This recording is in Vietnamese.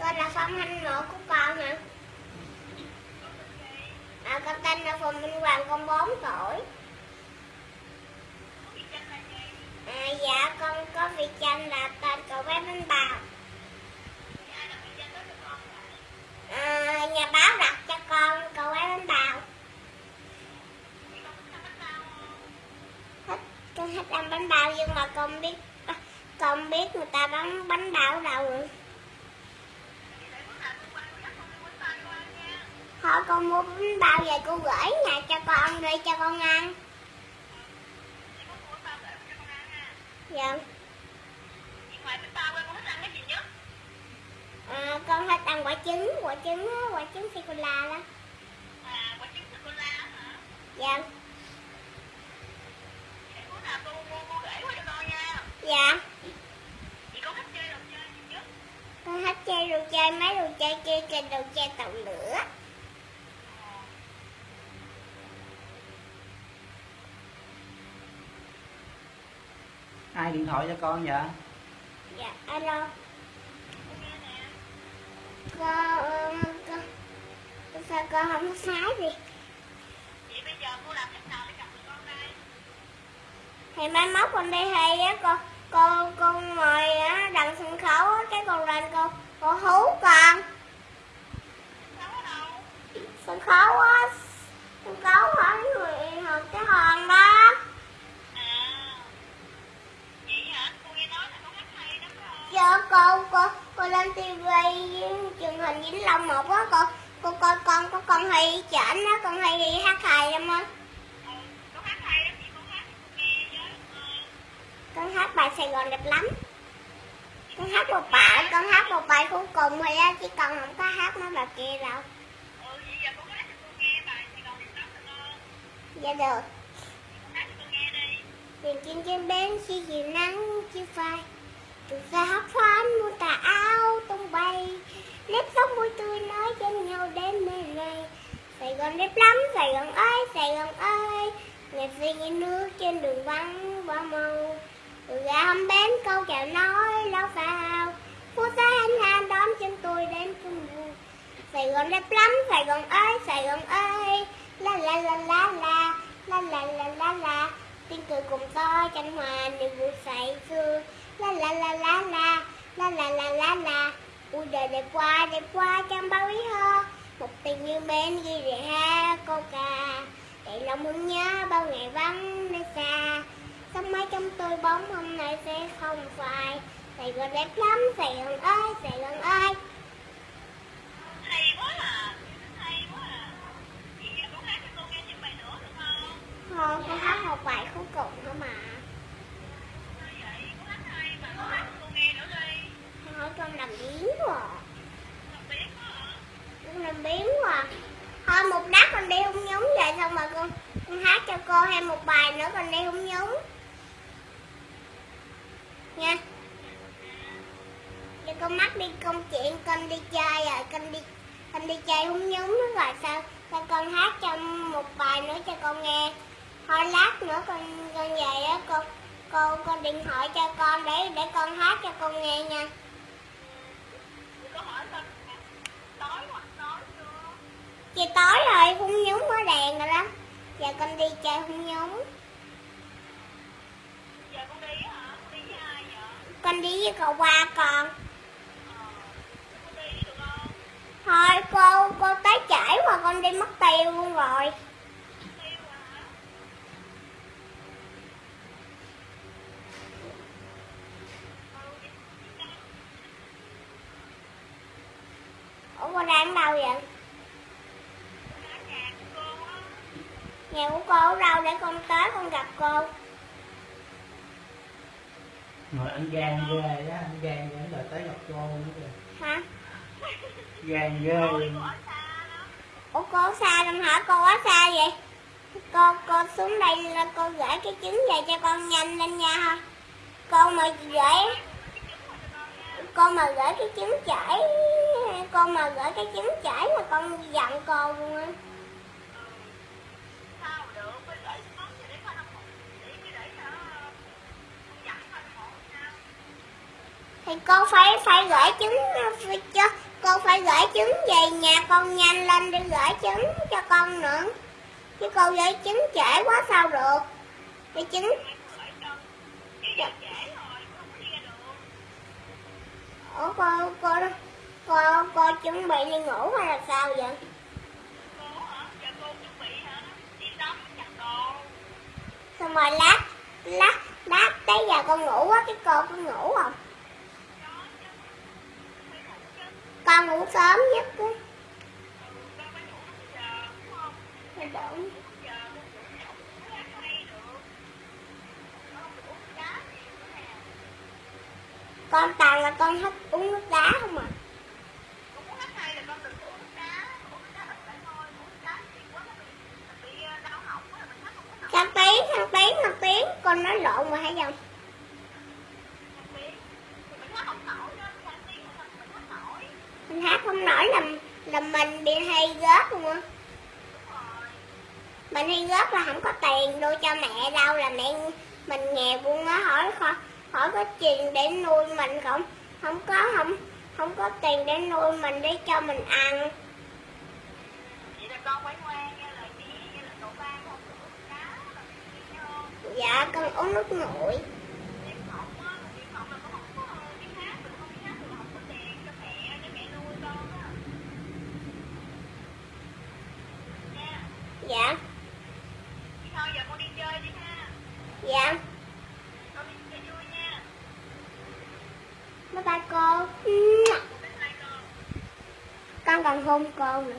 con là phong thanh nội của con hả? À, con tên là phùng minh hoàng con 4 tuổi. À, dạ con có vị danh là tên cậu bé bánh bào. À, nhà báo đặt cho con cậu bé bánh bào. Thích con thích ăn bánh bao nhưng mà con biết con biết người ta bán bánh bao đâu rồi. Thôi con mua bánh bao về cô gửi nhà cho con đi cho con ăn. Dạ. À, con thích ăn quả trứng quả trứng á, quả trứng sô cô la đó. Dạ. Dạ. Con thích chơi đồ chơi mấy đồ chơi kia chơi đồ chơi tàu lửa. Ai điện thoại cho con vậy? Dạ alo. Con con sao con không có sái gì thì mai mốt con đi hay á con con con ngồi á đằng sân khấu á cái con lên con con hú con. Sân khấu á sân khấu ở người học cái hòn đó cô cô cô lên tivi truyền hình vĩnh long một á cô cô coi con có con hay chảnh á con hay đi hát hài lắm á. Con hát bài sài gòn đẹp lắm. Con hát một bài con hát một bài cuối cùng thôi á chứ con không có hát mấy bài kia đâu dạ được. Tiền trên trên bên khi chiều nắng chiếu phai ra hát phán mua tà áo tung bay. Nếp sống vui tươi nói trên nhau đến nơi này Sài Gòn đẹp lắm, Sài Gòn ơi, Sài Gòn ơi. Nhạc phi nghe nước trên đường vắng qua màu Từ ga hâm bén câu chào nói lao phao. Phố xa anh hà đón chân tôi đến chung vui. Sài Gòn đẹp lắm, Sài Gòn ơi, Sài Gòn ơi. La la la la la La la la la la. Tiếng cười cùng tôi tranh hòa niềm vui say sưa La la la la la. La la la la la. Ui đời đẹp quá đẹp quá chẳng bao ý ho. Một tình như bên ghi rẻ ha cô ca. Để lòng muốn nhớ bao ngày vắng nơi xa. Sống mãi trong tôi bóng hôm nay sẽ không phải Sài Gòn đẹp lắm Sài Gòn ơi Sài Gòn ơi. Thôi con hát một bài cuối cùng thôi mà Thôi con làm biến quá à. Con làm biến quá à. Thôi một đáp con đi hung nhúng vậy xong rồi con con hát cho cô thêm một con đi hung nhúng Nha. Giờ con mắc đi công chuyện con đi chơi rồi con đi con đi chơi hung nhúng nữa rồi sao? Sao con hát cho một bài nữa cho con nghe. Thôi lát nữa con con về á con con con điện thoại cho con để để con hát cho con nghe nha. Chị tối rồi hung nhúng mới đèn rồi đó giờ con đi chơi hung nhúng con đi với cậu qua con thôi, cô cô tới trễ mà con đi mất tiêu luôn rồi. Ủa con đang ở đâu vậy? Nhà của cô ở đâu để con tới con gặp cô? Rồi anh gan ghê đó anh gan ghê là tới gặp cô nữa kìa. Hả? Gan ghê ủa cô xa lắm hả? Cô ở xa vậy? Cô cô xuống đây là cô gửi cái trứng về cho con nhanh lên nha thôi cô mà gửi cô mà gửi cái trứng chảy cô mà gửi cái trứng chảy là con giận cô luôn á thì con phải phải gửi trứng ờ, cho, con phải gửi trứng về nhà con nhanh lên đi gửi trứng cho con nữa. Chứ con gửi trứng trễ quá sao được. Cái trứng. Dạ. Ủa, cô cô cô cô chuẩn bị đi ngủ hay là sao vậy? Xong rồi lát lát lát tới giờ con ngủ quá, cái cô có ngủ không? Con ngủ sớm nhất á Thôi con toàn là con thích uống nước đá không à thằng tiếng thằng tiếng thằng tiếng con nói lộn mà hay không mình hát không nổi là mình bị hay gớt luôn á mình hay gớt là không có tiền đưa cho mẹ đâu là mẹ mình nghèo luôn á hỏi kho hỏi có tiền để nuôi mình không? Không có không không có tiền để nuôi mình để cho mình ăn. Dạ con uống nước nguội dạ dạ. Bye bye cô. Con còn hôn cô nữa